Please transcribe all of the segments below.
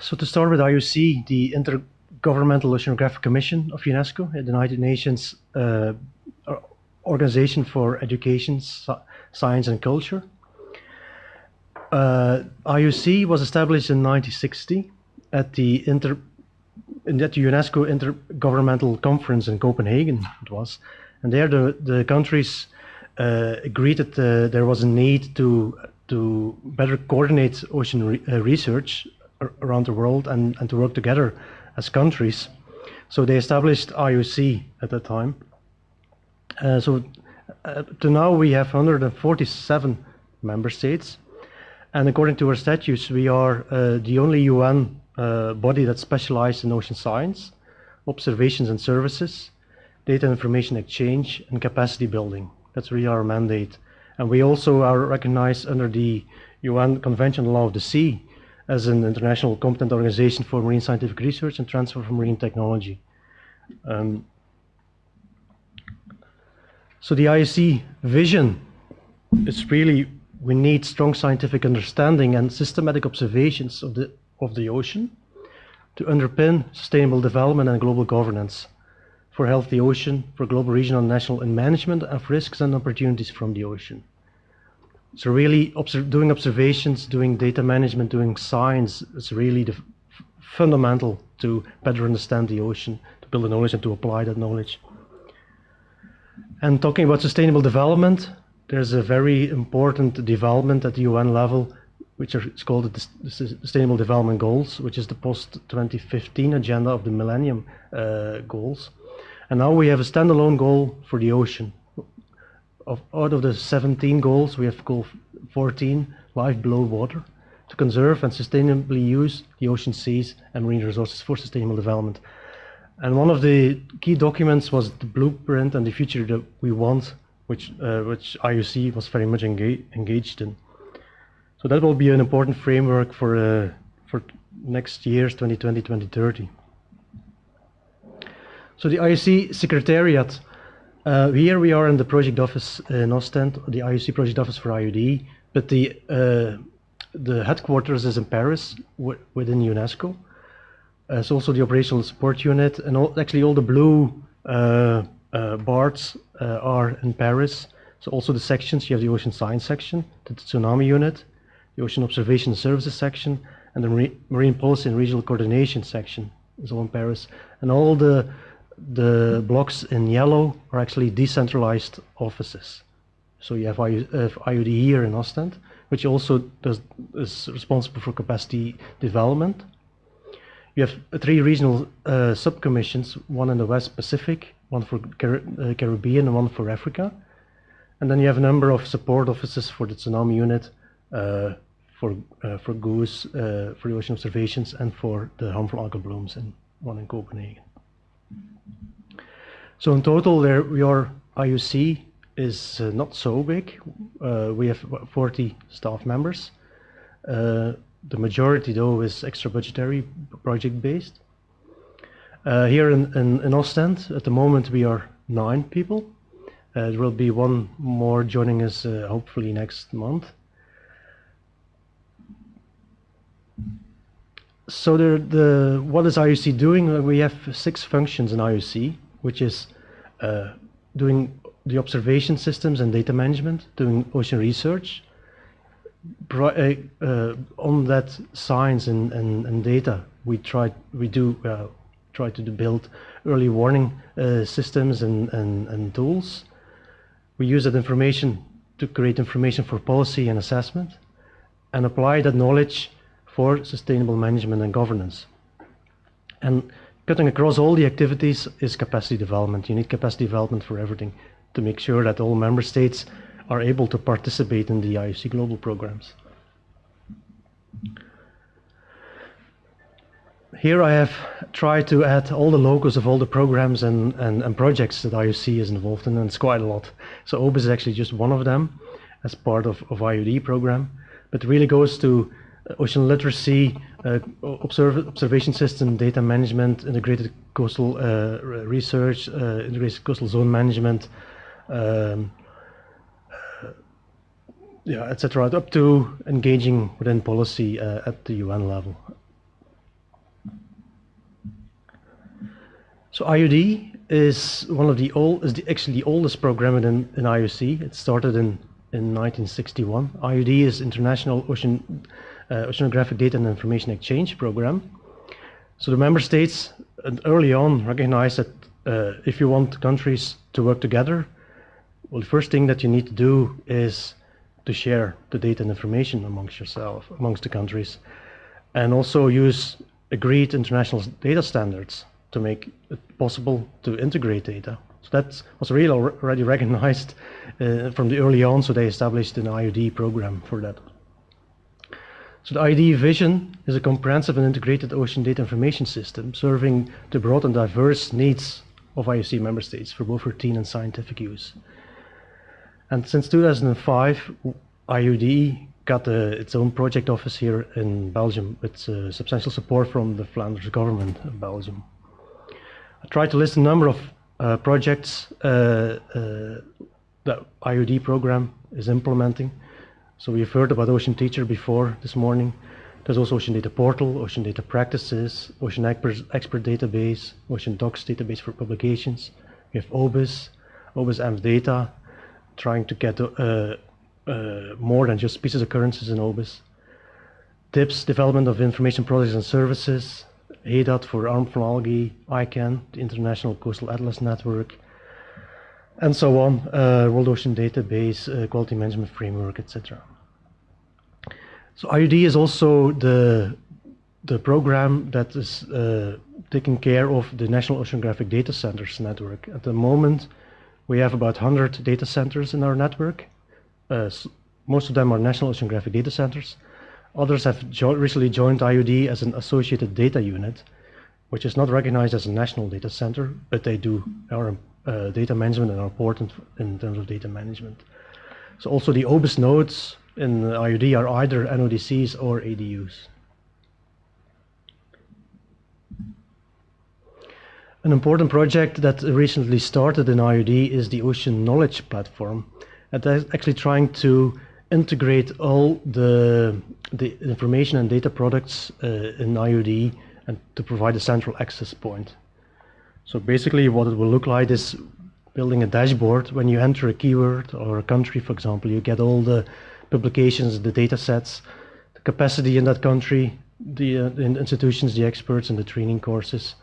So to start with IOC, the Intergovernmental Oceanographic Commission of UNESCO, the United Nations uh, Organization for Education, Science and Culture. Uh, IOC was established in 1960 at the Inter at the UNESCO Intergovernmental Conference in Copenhagen. It was, and there the the countries uh, agreed that uh, there was a need to to better coordinate ocean re uh, research around the world and, and to work together as countries. So they established IOC at that time. Uh, so uh, to now we have 147 member states. And according to our statutes, we are uh, the only UN uh, body that specializes in ocean science, observations and services, data information exchange, and capacity building. That's really our mandate. And we also are recognized under the UN Convention on Law of the Sea as an international competent organization for marine scientific research and transfer of marine technology. Um, so the IOC vision is really we need strong scientific understanding and systematic observations of the of the ocean to underpin sustainable development and global governance for healthy ocean, for global, regional, national and management of risks and opportunities from the ocean. So really doing observations, doing data management, doing science is really the fundamental to better understand the ocean, to build the knowledge and to apply that knowledge. And talking about sustainable development, there's a very important development at the UN level, which is called the Sustainable Development Goals, which is the post-2015 agenda of the Millennium uh, Goals. And now we have a standalone goal for the ocean, of, out of the 17 goals, we have goal 14, life below water, to conserve and sustainably use the ocean seas and marine resources for sustainable development. And one of the key documents was the blueprint and the future that we want, which, uh, which IOC was very much engage, engaged in. So that will be an important framework for, uh, for next year's 2020-2030. So the IOC Secretariat uh, here we are in the project office in Ostend, the IOC project office for IOD, but the uh, the headquarters is in Paris within UNESCO. Uh, it's also the operational support unit, and all, actually all the blue uh, uh, bars uh, are in Paris. So also the sections, you have the ocean science section, the tsunami unit, the ocean observation services section, and the marine policy and regional coordination section is all in Paris. And all the the blocks in yellow are actually decentralized offices. So you have IOD here in Ostend, which also does, is responsible for capacity development. You have three regional uh, subcommissions, one in the West Pacific, one for Car uh, Caribbean, and one for Africa. And then you have a number of support offices for the tsunami unit, uh, for uh, for GOOS, uh, for the ocean observations, and for the harmful algal blooms, and one in Copenhagen. So in total, there your IOC is uh, not so big. Uh, we have 40 staff members. Uh, the majority, though, is extra budgetary, project based. Uh, here in, in, in, Ostend, at the moment, we are nine people. Uh, there will be one more joining us uh, hopefully next month. So the, the what is IOC doing? We have six functions in IOC which is uh, doing the observation systems and data management, doing ocean research. Uh, uh, on that science and, and, and, data, we try we do uh, try to build early warning uh, systems and, and, and tools. We use that information to create information for policy and assessment, and apply that knowledge for sustainable management and governance. And cutting across all the activities is capacity development. You need capacity development for everything to make sure that all member states are able to participate in the IOC global programs. Here I have tried to add all the logos of all the programs and, and, and projects that IOC is involved in, and it's quite a lot. So OBIS is actually just one of them as part of, of IOD program, but really goes to ocean literacy, uh, observ observation system, data management, integrated coastal uh, research, uh, integrated coastal zone management, um, yeah, etc., up to engaging within policy at the UN level. So IOD is one of the old is the, actually the oldest program in, in IOC. It started in in 1961. IOD is International Ocean Oceanographic Data and Information Exchange Program. So the member states early on recognized that uh, if you want countries to work together, well, the first thing that you need to do is to share the data and information amongst yourself, amongst the countries, and also use agreed international data standards to make it possible to integrate data. So that was really already recognized uh, from the early on, so they established an IOD program for that. So the IOD vision is a comprehensive and integrated ocean data information system serving the broad and diverse needs of IOC member states for both routine and scientific use. And since 2005, IOD got its own project office here in Belgium with uh, substantial support from the Flanders government of Belgium. I tried to list a number of uh, projects uh, uh, that IOD program is implementing. So we've heard about Ocean Teacher before this morning. There's also Ocean Data Portal, Ocean Data Practices, Ocean Expert, Database, Ocean Docs Database for publications. We have OBIS, OBIS AMS Data, trying to get uh, uh, more than just species occurrences in OBIS. TIPS, Development of Information Products and Services, HAEDAT for harmful algae, ICAN, the International Coastal Atlas Network, and so on, uh, World Ocean Database, uh, Quality Management Framework, etc. So IOD is also the, the program that is uh, taking care of the National Oceanographic Data Centers network. At the moment, we have about 100 data centers in our network. Uh, most of them are National Oceanographic Data Centers. Others have jo recently joined IOD as an associated data unit, which is not recognized as a national data center, but they do our uh, data management and are important in terms of data management. So also the OBIS nodes in IOD are either NODCs or ADUs. An important project that recently started in IOD is the Ocean Knowledge Platform. And that's actually trying to integrate all the, the information and data products uh, in IOD and to provide a central access point. So basically what it will look like is building a dashboard. When you enter a keyword or a country, for example, you get all the publications, the data sets, the capacity in that country, the, uh, the institutions, the experts, and the training courses,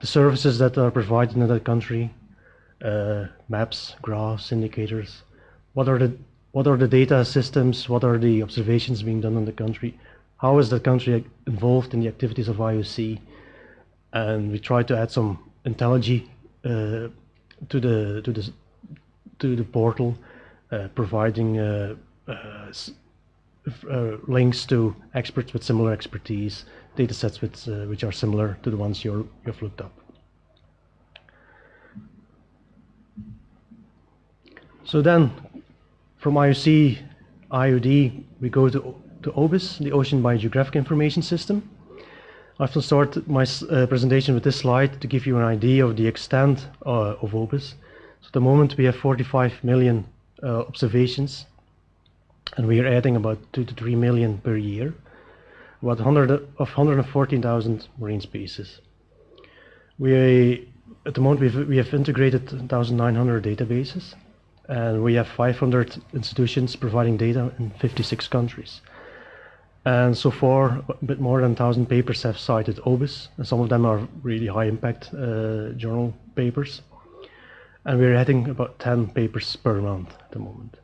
the services that are provided in that country, uh, maps, graphs, indicators, what are the what are the data systems, what are the observations being done in the country, how is the country involved in the activities of IOC, and we try to add some IntelliGy uh, to the to the to the portal, uh, providing uh, links to experts with similar expertise, data sets uh, which are similar to the ones you you've looked up. So then from IOC, IOD, we go to, to OBIS, the Ocean Biogeographic Information System. I will start my uh, presentation with this slide to give you an idea of the extent uh, of OBIS. So at the moment we have 45 million uh, observations and we are adding about 2 to 3 million per year, about 100 of 114,000 marine species. We, at the moment we've, we have integrated 1,900 databases and we have 500 institutions providing data in 56 countries. And so far, a bit more than 1,000 papers have cited OBIS, and some of them are really high impact uh, journal papers. And we're adding about 10 papers per month at the moment.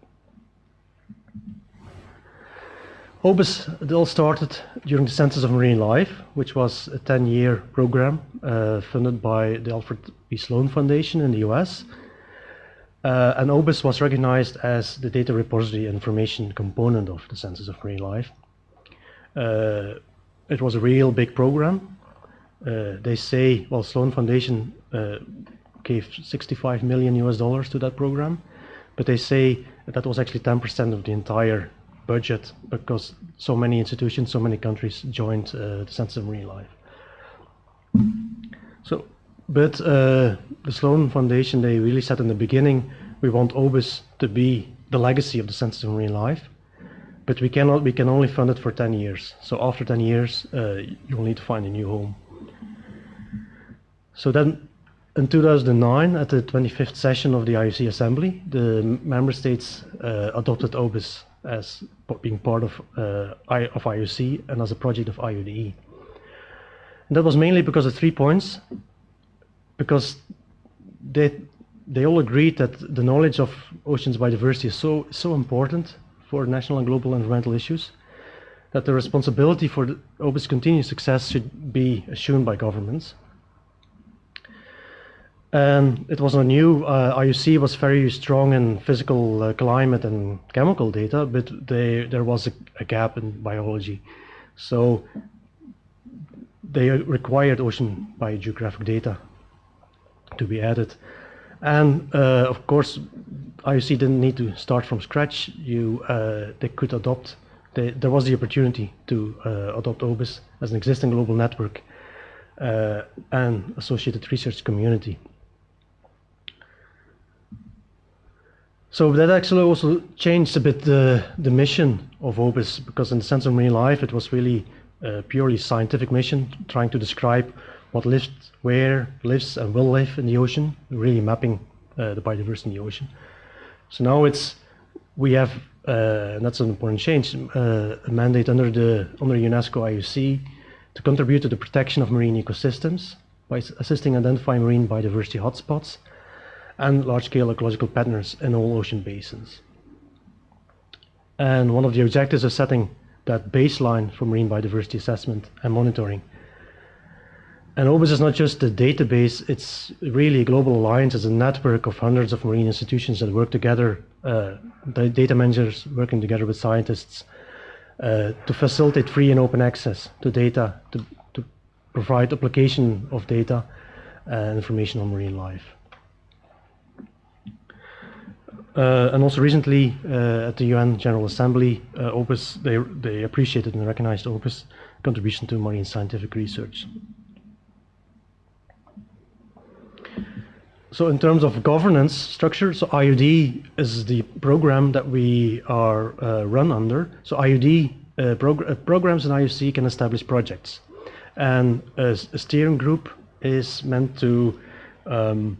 OBIS, it all started during the Census of Marine Life, which was a 10-year program uh, funded by the Alfred P. Sloan Foundation in the US uh, and OBIS was recognized as the data repository information component of the Census of Marine Life. Uh, it was a real big program. Uh, they say, well, Sloan Foundation uh, gave 65 million US dollars to that program, but they say that, that was actually 10% of the entire budget because so many institutions, so many countries joined uh, the Census of Marine Life. So but uh, the Sloan Foundation, they really said in the beginning, we want OBIS to be the legacy of the Census of Marine Life, but we cannot. We can only fund it for 10 years. So after 10 years, uh, you'll need to find a new home. So then in 2009, at the 25th session of the IOC Assembly, the member states uh, adopted OBIS as being part of, uh, of IOC and as a project of IODE. And that was mainly because of three points. Because they, they all agreed that the knowledge of oceans biodiversity is so, so important for national and global environmental issues that the responsibility for the OBIS continued success should be assumed by governments. And it was a new, uh, IOC was very strong in physical uh, climate and chemical data, but they, there was a, a, gap in biology. So they required ocean biogeographic data to be added. And uh, of course, IOC didn't need to start from scratch. You, uh, they could adopt, they, there was the opportunity to uh, adopt OBIS as an existing global network and associated research community. So that actually also changed a bit the, the mission of OBIS because in the Census of Marine Life, it was really a purely scientific mission trying to describe what lives, where lives and will live in the ocean, really mapping uh, the biodiversity in the ocean. So now it's, we have, uh, and that's an important change, uh, a mandate under the under UNESCO IOC to contribute to the protection of marine ecosystems by assisting identifying marine biodiversity hotspots and large-scale ecological patterns in all ocean basins. And one of the objectives is setting that baseline for marine biodiversity assessment and monitoring. And OBIS is not just a database, it's really a global alliance, it's a network of hundreds of marine institutions that work together, uh, data managers working together with scientists uh, to facilitate free and open access to data, to, to provide application of data and information on marine life. Uh, and also recently uh, at the UN General Assembly, uh, OBIS, they, they appreciated and recognized OBIS contribution to marine scientific research. So in terms of governance structure, so IOD is the program that we are uh, run under. So IOD uh, uh, programs in IOC can establish projects. And a, a steering group is meant to um,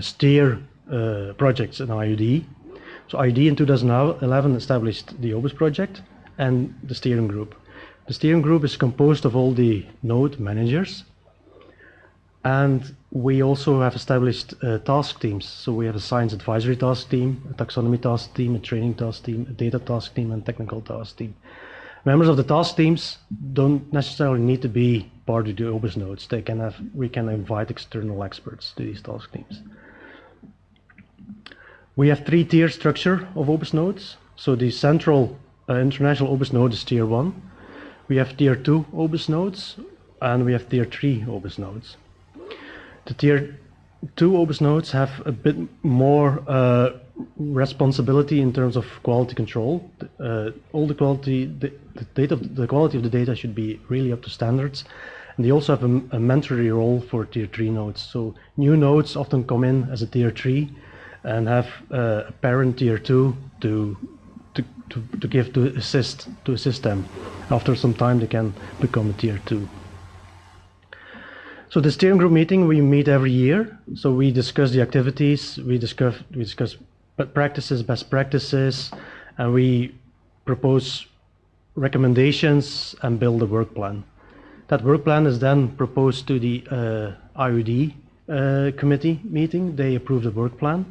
steer uh, projects in IOD. So IOD in 2011 established the OBIS project and the steering group. The steering group is composed of all the node managers and we also have established uh, task teams. So we have a science advisory task team, a taxonomy task team, a training task team, a data task team, and technical task team. Members of the task teams don't necessarily need to be part of the OBIS nodes. They can have, we can invite external experts to these task teams. We have three tier structure of OBIS nodes. So the central uh, international OBIS node is tier one. We have tier two OBIS nodes and we have tier three OBIS nodes. The tier two OBIS nodes have a bit more uh, responsibility in terms of quality control. Uh, all the quality, the, the, data, the quality of the data should be really up to standards. And they also have a, a role for tier three nodes. So new nodes often come in as a tier three and have uh, a parent tier two to, to, to, to give to assist to assist them. After some time, they can become a tier two. So the steering group meeting we meet every year. So we discuss the activities, we discuss we discuss practices, best practices, and we propose recommendations and build a work plan. That work plan is then proposed to the uh, IOD uh, committee meeting. They approve the work plan.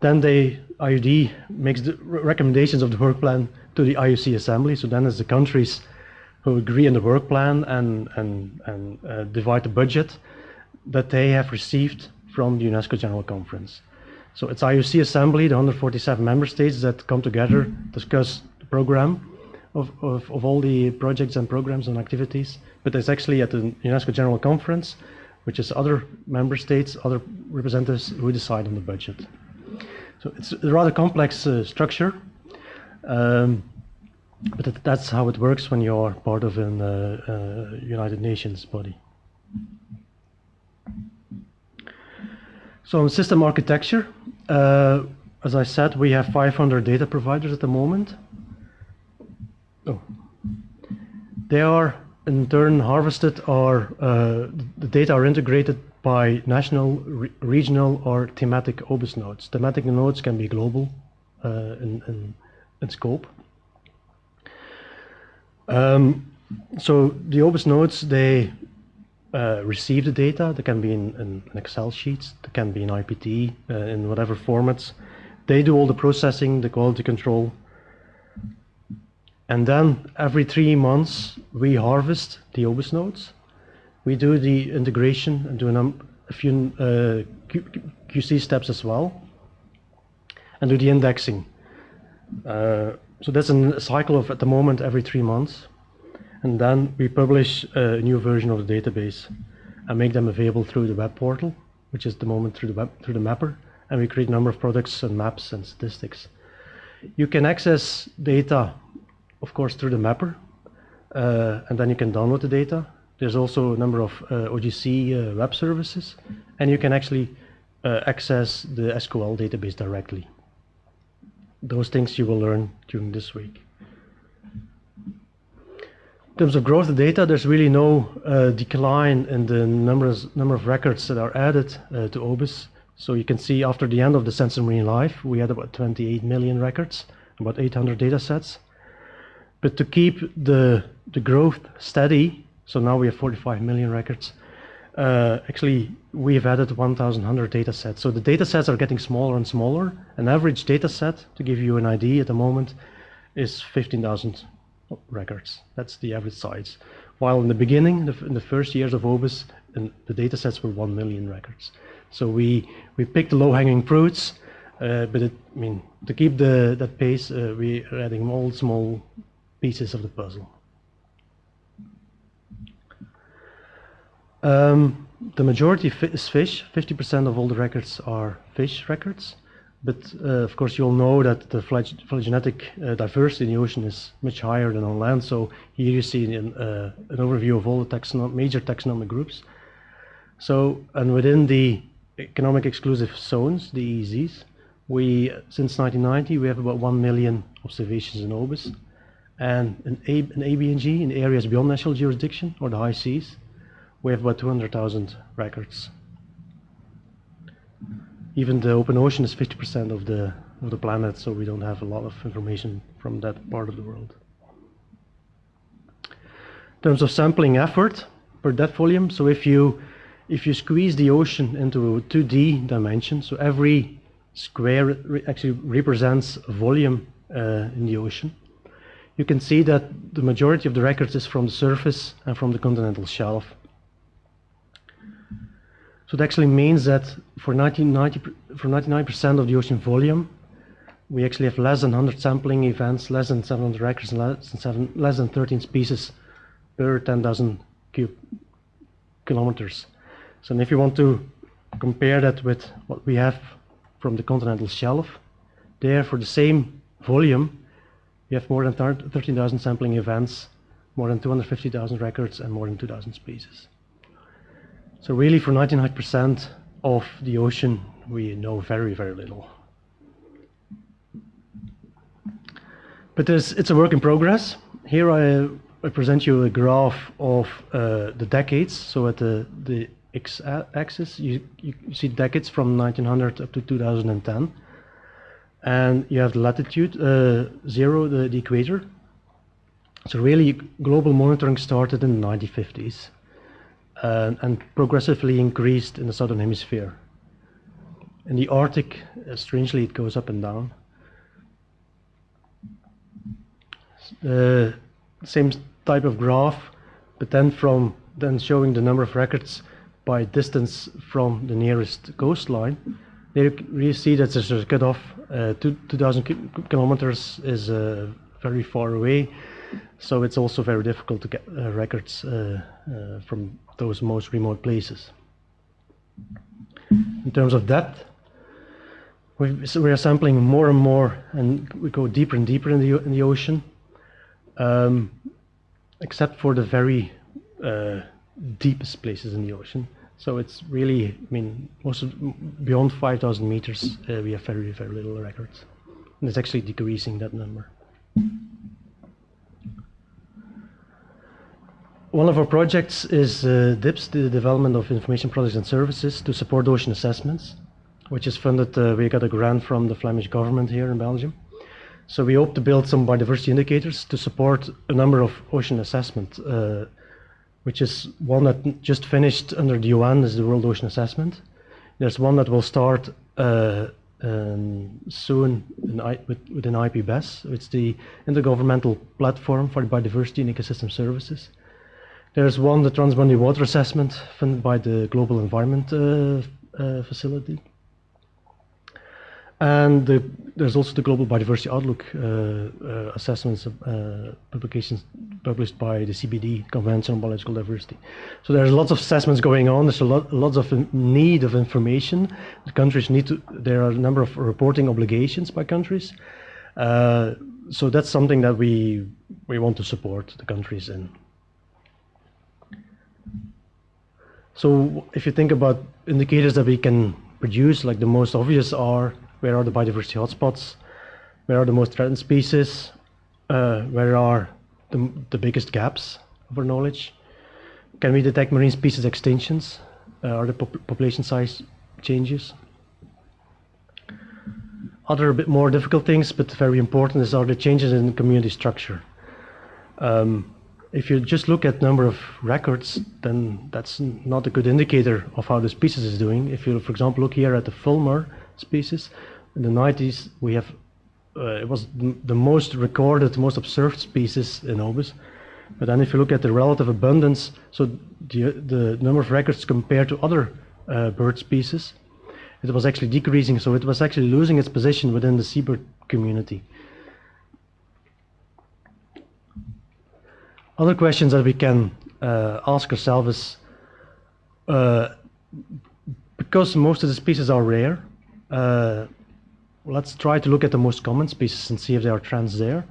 Then the IOD makes the recommendations of the work plan to the IOC assembly. So then it's the countries who agree on the work plan and, and, and uh, divide the budget that they have received from the UNESCO General Conference. So it's IOC assembly, the 147 member states that come together, discuss the program of, of, of all the projects and programs and activities. But it's actually at the UNESCO General Conference, which is other member states, other representatives who decide on the budget. So it's a rather complex uh, structure, um, but that's how it works when you're part of an uh, uh, United Nations body. So on system architecture, uh, as I said, we have 500 data providers at the moment. Oh. They are in turn harvested or uh, the data are integrated by national, re regional, or thematic OBIS nodes. Thematic nodes can be global uh, in, in, in, scope. Um, so the OBIS nodes, they uh, receive the data. They can be in, in, Excel sheets, they can be in IPT, uh, in whatever formats. They do all the processing, the quality control. And then every three months, we harvest the OBIS nodes. We do the integration and do a, a few uh, QC steps as well, and do the indexing. So that's a cycle of, at the moment, every three months and then we publish a new version of the database and make them available through the web portal, which is the moment through the web through the mapper, and we create a number of products and maps and statistics. You can access data, of course, through the mapper, uh, and then you can download the data. There's also a number of uh, OGC uh, web services, and you can actually uh, access the SQL database directly. Those things you will learn during this week In terms of growth of data, there's really no uh, decline in the numbers, number of records that are added uh, to OBIS. So you can see after the end of the Census of Marine Life, we had about 28 million records, about 800 data sets. But to keep the, the growth steady, so now we have 45 million records, uh, actually we have added 1,100 data sets. So the data sets are getting smaller and smaller. An average data set, to give you an idea at the moment, is 15,000 records. That's the average size. While in the beginning, the, in the first years of OBIS, the data sets were 1 million records. So we, we picked the low-hanging fruits, uh, but it, I mean, to keep the, that pace, uh, we are adding all small pieces of the puzzle. Um, the majority is fish. 50% of all the records are fish records. But uh, of course, you all know that the phylogenetic uh, diversity in the ocean is much higher than on land. So here you see an, uh, an overview of all the major taxonomic groups. So, and within the economic exclusive zones, the EEZs, we, since 1990, we have about 1 million observations in OBIS. And in, A, in ABNJ, in areas beyond national jurisdiction, or the high seas, we have about 200,000 records even the open ocean is 50% of the of the planet, so we don't have a lot of information from that part of the world. In terms of sampling effort per depth volume, so if you if you squeeze the ocean into a 2D dimension, so every square re actually represents a volume uh, in the ocean, you can see that the majority of the records is from the surface and from the continental shelf. So it actually means that for 99% of the ocean volume, we actually have less than 100 sampling events, less than 700 records, less than, seven, less than 13 species per 10,000 cube kilometers. So if you want to compare that with what we have from the continental shelf, there for the same volume, we have more than 13,000 sampling events, more than 250,000 records, and more than 2,000 species. So really for 99% of the ocean, we know very, very little. But it's a work in progress. Here I, I present you a graph of uh, the decades. So at the, the x-axis, you, you see decades from 1900 up to 2010. And you have the latitude, uh, zero, the, the equator. So really, global monitoring started in the 1950s uh, and progressively increased in the southern hemisphere. In the Arctic, uh, strangely, it goes up and down. Uh, same type of graph, but then from then showing the number of records by distance from the nearest coastline. There you see that there's a cutoff. Uh, 2,000 kilometers is uh, very far away, so it's also very difficult to get uh, records uh, uh, from those most remote places. In terms of depth, we, are sampling more and more, and we go deeper and deeper in the in the ocean, um, except for the very uh, deepest places in the ocean. So it's really, I mean, most of, beyond 5,000 meters, uh, we have very, very little records. And it's actually decreasing that number. One of our projects is uh, DIPS, the development of information products and services to support ocean assessments, which is funded, uh, we got a grant from the Flemish government here in Belgium. So we hope to build some biodiversity indicators to support a number of ocean assessment, uh, which is one that just finished under the UN is the World Ocean Assessment. There's one that will start uh, um, soon in I, with, within IPBES. It's the Intergovernmental Platform for Biodiversity and Ecosystem Services. There's one, the Transboundary Water Assessment, funded by the Global Environment uh, uh, Facility. And the, there's also the Global Biodiversity Outlook uh, uh, assessments uh, publications published by the CBD, Convention on Biological Diversity. So there's lots of assessments going on. There's a lot, lots of need of information. The countries need to. There are a number of reporting obligations by countries. Uh, so that's something that we we want to support the countries in. So if you think about indicators that we can produce, like the most obvious are where are the biodiversity hotspots? Where are the most threatened species? Uh, where are the, the biggest gaps of our knowledge? Can we detect marine species extinctions? Uh, are the pop population size changes? Other a bit more difficult things, but very important, is are the changes in community structure. Um, if you just look at number of records, then that's not a good indicator of how the species is doing. If you, for example, look here at the Fulmar species, in the 90s we have uh, it was the most recorded, most observed species in OBIS. But then if you look at the relative abundance, so the, the number of records compared to other uh, bird species, it was actually decreasing, so it was actually losing its position within the seabird community. Other questions that we can uh, ask ourselves is, uh, because most of the species are rare, uh, let's try to look at the most common species and see if there are trends there.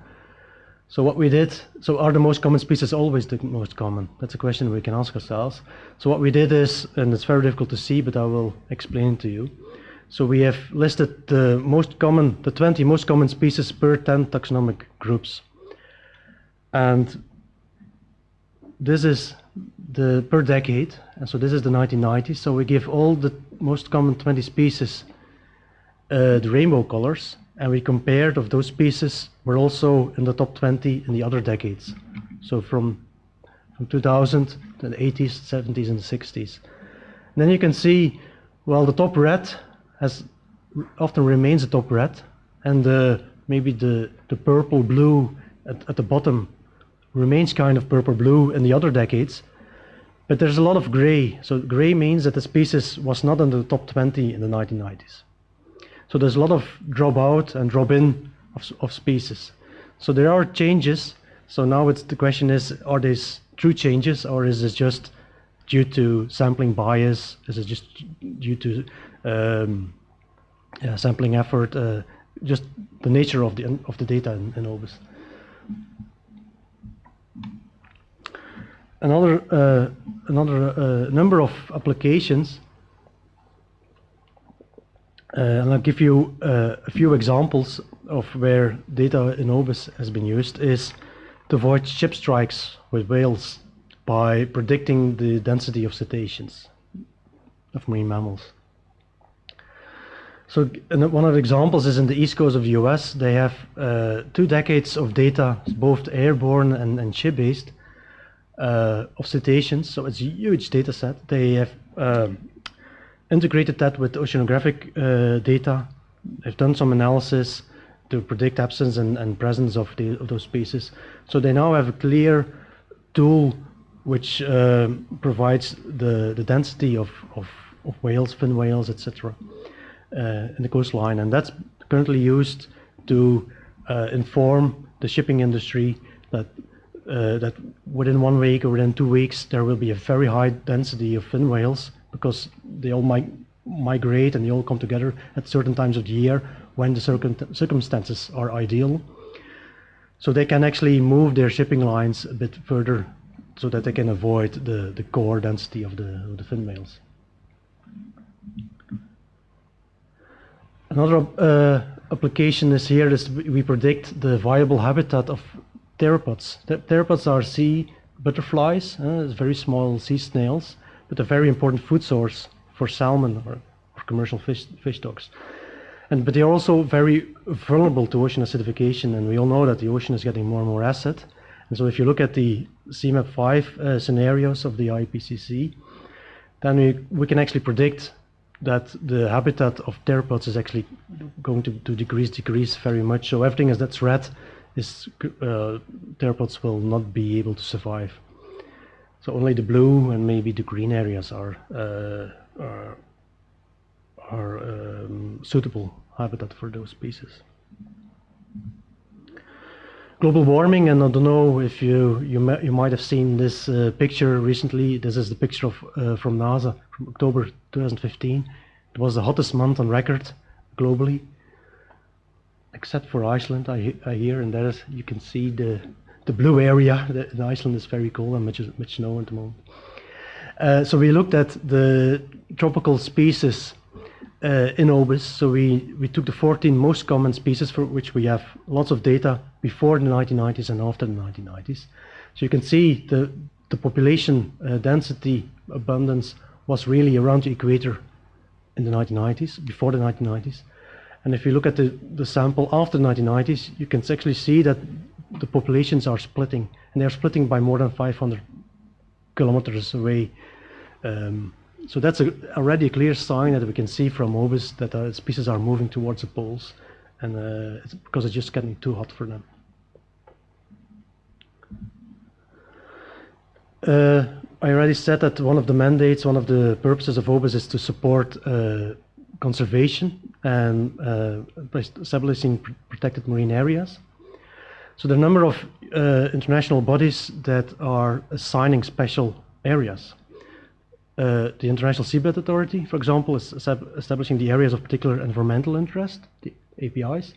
So what we did, so are the most common species always the most common? That's a question we can ask ourselves. So what we did is, and it's very difficult to see, but I will explain to you. So we have listed the most common, the 20 most common species per 10 taxonomic groups. And this is the per decade, and so this is the 1990s. So we give all the most common 20 species uh, the rainbow colors, and we compared of those species were also in the top 20 in the other decades. So from from 2000 to the 80s, 70s, and 60s. And then you can see, well, the top red has often remains the top red, and uh, maybe the the purple blue at, at the bottom remains kind of purple blue in the other decades. But there's a lot of gray. So gray means that the species was not in the top 20 in the 1990s. So there's a lot of drop out and drop in of, of species. So there are changes. So now it's the question is, are these true changes or is it just due to sampling bias? Is it just due to um, yeah, sampling effort? Uh, just the nature of the of the data in, in OBIS. Another uh, another uh, number of applications uh, and I'll give you uh, a few examples of where data in OBIS has been used is to avoid ship strikes with whales by predicting the density of cetaceans, of marine mammals. So one of the examples is in the east coast of the US, they have uh, two decades of data, both airborne and, and ship-based, uh, of cetaceans. So it's a huge data set. They have um, integrated that with oceanographic uh, data. They've done some analysis to predict absence and, and presence of, the, of those species. So they now have a clear tool which uh, provides the, the density of, of, of whales, fin whales, etc. Uh, in the coastline. And that's currently used to uh, inform the shipping industry that uh, that within one week or within two weeks there will be a very high density of fin whales because they all might migrate and they all come together at certain times of the year when the circum circumstances are ideal. So they can actually move their shipping lines a bit further so that they can avoid the, the core density of the, of the fin whales. Another uh, application is here is we predict the viable habitat of pteropods. The pteropods are sea butterflies, uh, very small sea snails, but a very important food source for salmon or, or commercial fish, fish stocks. And, but they are also very vulnerable to ocean acidification, and we all know that the ocean is getting more and more acid. And so if you look at the CMIP5 uh, scenarios of the IPCC, then we, we can actually predict that the habitat of pteropods is actually going to, to decrease, decrease very much. So everything is that's red is uh, pteropods will not be able to survive. So only the blue and maybe the green areas are uh, are, are um, suitable habitat for those species. Global warming, and I don't know if you you, you might have seen this uh, picture recently. This is the picture of uh, from NASA from October 2015. It was the hottest month on record globally, except for Iceland. I, I hear, and there is you can see the the blue area. The, the Iceland is very cold and much much snow at the moment. Uh, so we looked at the tropical species uh, in OBIS. So we, we took the 14 most common species for which we have lots of data before the 1990s and after the 1990s. So you can see the, the population uh, density abundance was really around the equator in the 1990s, before the 1990s. And if you look at the, the sample after the 1990s, you can actually see that the populations are splitting, and they're splitting by more than 500 kilometers away. Um, so that's a, already a clear sign that we can see from OBIS that uh, species are moving towards the poles, and uh, it's because it's just getting too hot for them. Uh, I already said that one of the mandates, one of the purposes of OBIS is to support uh, conservation and uh, establishing pr protected marine areas. So there are a number of uh, international bodies that are assigning special areas. Uh, the International Seabed Authority, for example, is establishing the areas of particular environmental interest, the APEIs.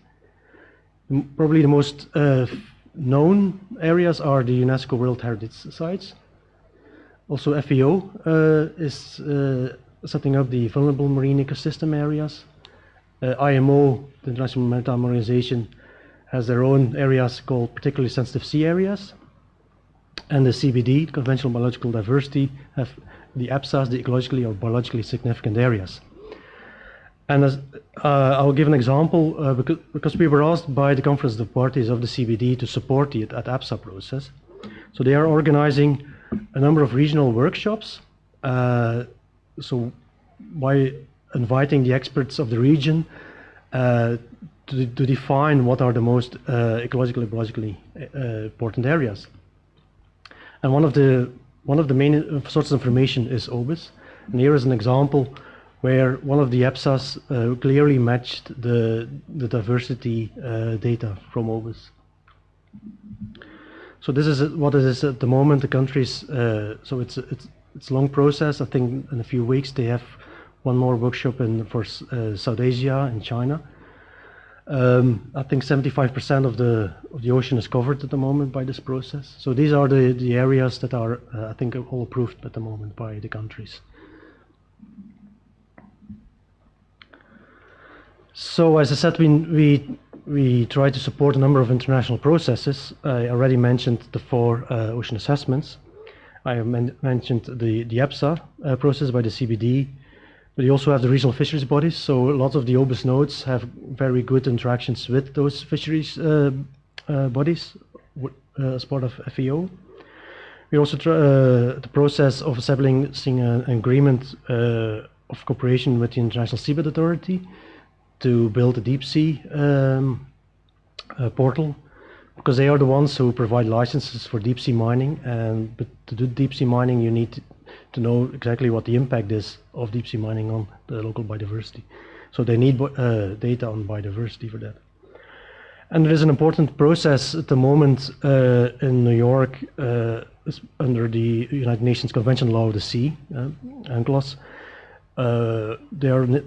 Probably the most uh, known areas are the UNESCO World Heritage Sites. Also FAO uh, is uh, setting up the vulnerable marine ecosystem areas. Uh, IMO, the International Maritime Organization, has their own areas called particularly sensitive sea areas. And the CBD, Convention on Biological Diversity, have the EBSAs, the ecologically or biologically significant areas. And as, uh, I'll give an example uh, because, because, we were asked by the Conference of Parties of the CBD to support the at EBSA process. So they are organizing a number of regional workshops. Uh, so by inviting the experts of the region uh, to, to, define what are the most uh, ecologically biologically uh, important areas. And one of the one of the main sources of information is OBIS. And here is an example where one of the EBSAs uh, clearly matched the, the diversity uh, data from OBIS. So this is what it is at the moment. The countries, uh, so it's it's it's a long process. I think in a few weeks they have one more workshop in for uh, South Asia and China. Um, I think 75% of the of the ocean is covered at the moment by this process. So these are the the areas that are, uh, I think, all approved at the moment by the countries. So as I said, we we we try to support a number of international processes. I already mentioned the four uh, ocean assessments. I men mentioned the the EBSA uh, process by the CBD, but you also have the regional fisheries bodies, so lots of the OBIS nodes have very good interactions with those fisheries uh, uh, bodies uh, as part of FAO. We also uh, the process of establishing an agreement uh, of cooperation with the International Seabed Authority to build a deep sea um, portal because they are the ones who provide licenses for deep sea mining and but to do deep sea mining you need to know exactly what the impact is of deep sea mining on the local biodiversity. So they need uh, data on biodiversity for that. And there is an important process at the moment uh, in New York uh, under the United Nations Convention Law of the Sea, uh, UNCLOS. Uh, they are ne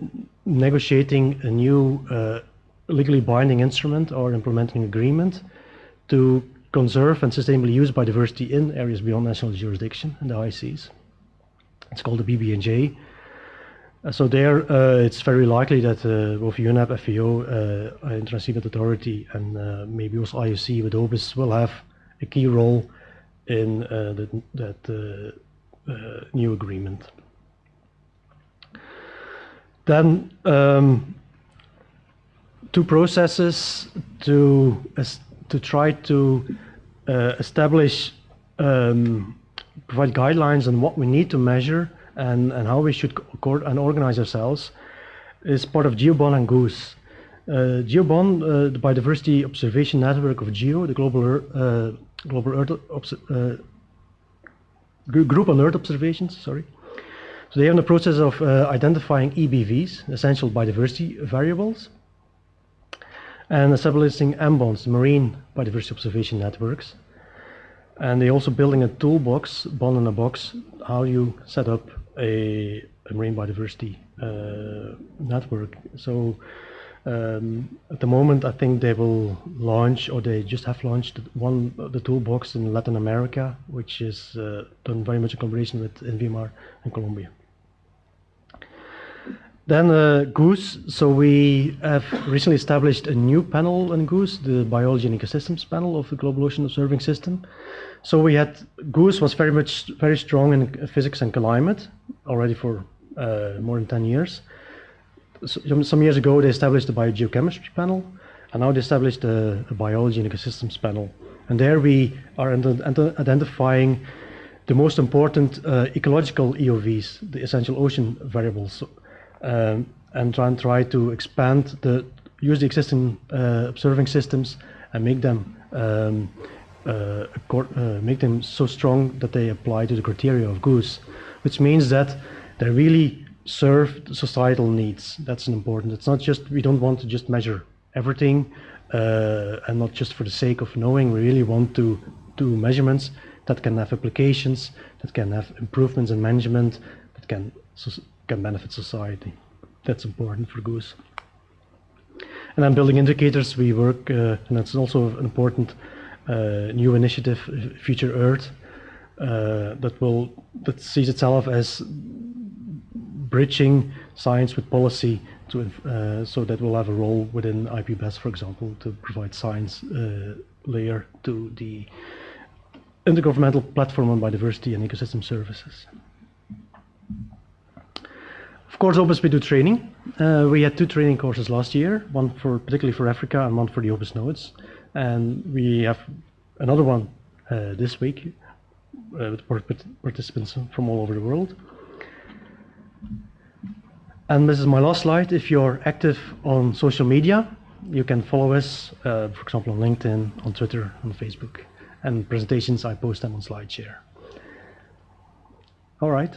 negotiating a new uh, legally binding instrument or implementing agreement to conserve and sustainably use biodiversity in areas beyond national jurisdiction in the high seas. It's called the BBNJ. Uh, so there, uh, it's very likely that uh, both UNEP, FAO, uh, International Seabed Authority, and uh, maybe also IOC with OBIS will have a key role in uh, the, that new agreement. Then um, two processes to to try to uh, establish um, provide guidelines on what we need to measure and, and how we should and organize ourselves is part of GEOBON and GOOS. Uh, GEOBON, uh, the Biodiversity Observation Network of GEO, the Global, uh, Global Earth uh, Group on Earth Observations, sorry. So they are in the process of uh, identifying EBVs, essential biodiversity variables, and establishing MBONs, Marine Biodiversity Observation Networks. And they're also building a toolbox, BON in a box, how you set up a, a marine biodiversity uh, network. So um, at the moment, I think they will launch, or they just have launched one the toolbox in Latin America, which is uh, done very much in collaboration with INVEMAR and Colombia. Then uh, GOOS, so we have recently established a new panel in GOOS, the Biology and Ecosystems panel of the Global Ocean Observing System. So we had, GOOSE was very much, very strong in physics and climate already for uh, more than 10 years. So, some years ago they established the biogeochemistry panel, and now they established a biology and ecosystems panel. And there we are identifying the most important uh, ecological EOVs, the essential ocean variables um, and try and try to expand the use the existing uh, observing systems and make them um, uh, uh, make them so strong that they apply to the criteria of GOOS, which means that they really serve societal needs. That's important. It's not just we don't want to just measure everything uh, and not just for the sake of knowing. We really want to do measurements that can have applications, that can have improvements in management, that can can benefit society. That's important for GOOS. And then building indicators, we work, uh, and that's also an important uh, new initiative, Future Earth, uh, that will that sees itself as bridging science with policy to uh, so that will have a role within IPBES, for example, to provide science uh, layer to the intergovernmental platform on biodiversity and ecosystem services. Of course, OBIS we do training. Uh, we had two training courses last year, one for particularly for Africa and one for the OBIS nodes. And we have another one uh, this week uh, with participants from all over the world. And this is my last slide. If you're active on social media, you can follow us, uh, for example, on LinkedIn, on Twitter, on Facebook. And presentations, I post them on SlideShare. All right.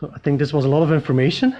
So I think this was a lot of information.